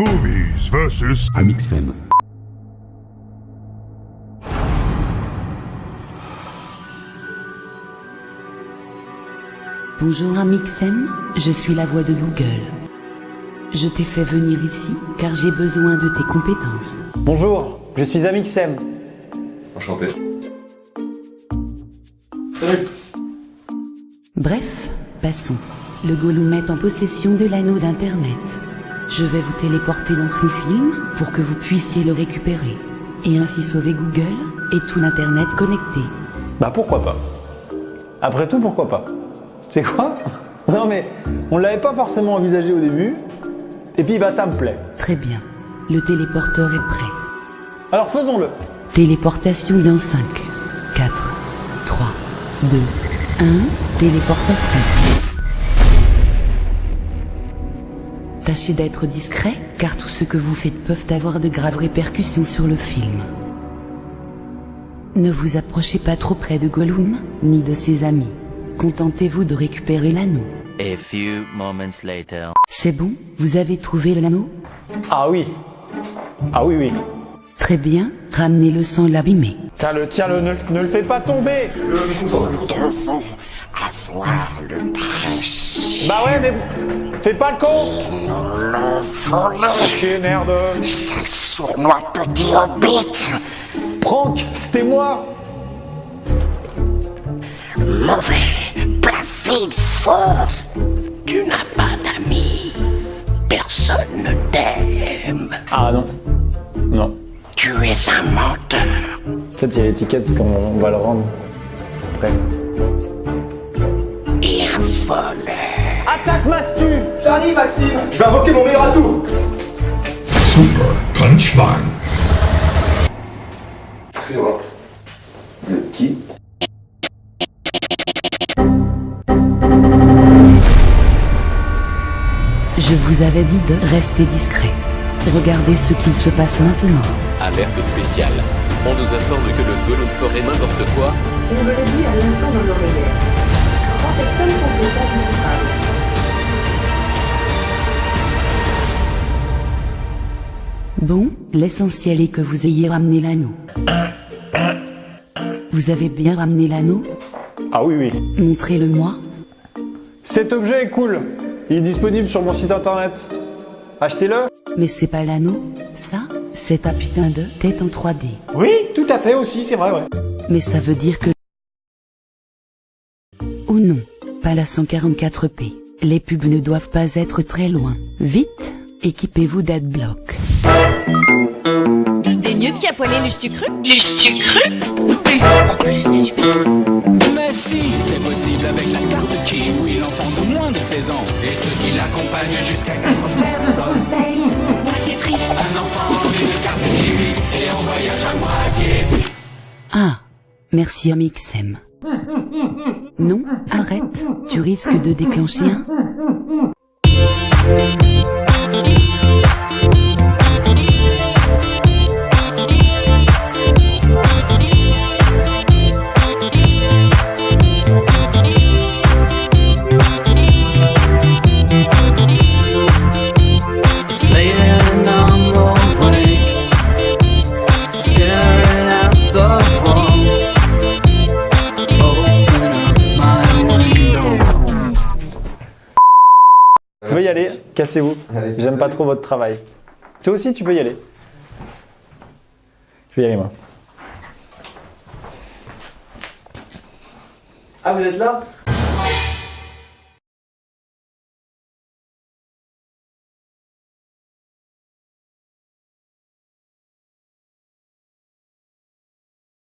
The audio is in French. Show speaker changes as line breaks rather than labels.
Movies versus
Amixem.
Bonjour Amixem, je suis la voix de Google. Je t'ai fait venir ici car j'ai besoin de tes compétences.
Bonjour, je suis Amixem.
Enchanté.
Bref, passons. Le Gollum est en possession de l'anneau d'Internet. Je vais vous téléporter dans son film pour que vous puissiez le récupérer. Et ainsi sauver Google et tout l'Internet connecté.
Bah pourquoi pas? Après tout, pourquoi pas? C'est quoi? Non mais, on l'avait pas forcément envisagé au début. Et puis bah ça me plaît.
Très bien. Le téléporteur est prêt.
Alors faisons-le.
Téléportation dans 5, 4, 3, 2, 1. Téléportation. Tâchez d'être discret, car tout ce que vous faites peuvent avoir de graves répercussions sur le film. Ne vous approchez pas trop près de Gollum, ni de ses amis. Contentez-vous de récupérer l'anneau.
A few moments later.
C'est bon Vous avez trouvé l'anneau?
Ah oui. Ah oui, oui.
Très bien, ramenez-le sans l'abîmer.
Tiens-le, tiens-le, ne, le- ne le fais pas tomber
avoir le presse.
Bah ouais, mais fais pas le con
Nous le.
Chier, merde
Sale sournois petit hobbit.
Franck, c'était moi
Mauvais, perfide, faux. Tu n'as pas d'amis. Personne ne t'aime.
Ah non. Non.
Tu es un menteur.
En fait, il y a l'étiquette, parce qu'on on va le rendre. Après.
Maxime Je vais invoquer mon meilleur atout
Super Punchline.
Excusez-moi. Vous êtes qui
Je vous avais dit de rester discret. Regardez ce qu'il se passe maintenant.
Alerte spéciale. On nous informe que le Gollum ferait n'importe quoi.
On me le dit à l'instant dans l'oreillette. Trois personnes sont au
Bon, l'essentiel est que vous ayez ramené l'anneau. Vous avez bien ramené l'anneau
Ah oui, oui.
Montrez-le-moi.
Cet objet est cool. Il est disponible sur mon site internet. Achetez-le.
Mais c'est pas l'anneau, ça C'est ta putain de tête en 3D.
Oui, tout à fait aussi, c'est vrai, ouais.
Mais ça veut dire que... Oh non, pas la 144p. Les pubs ne doivent pas être très loin. Vite, équipez-vous d'adblock.
T'es mieux qui a poilé Lustucru Lustucru En plus, c'est super.
Mais si, c'est possible avec la carte Kiwi, l'enfant de moins de 16 ans et ceux qui l'accompagnent jusqu'à 4
Moitié prix.
Un enfant, une carte Kiwi et on voyage à moitié.
Ah, merci Amixem. Non, arrête, tu risques de déclencher un...
Je veux y aller, cassez-vous. J'aime pas trop votre travail. Toi aussi, tu peux y aller. Je vais y aller, moi. Ah, vous êtes là?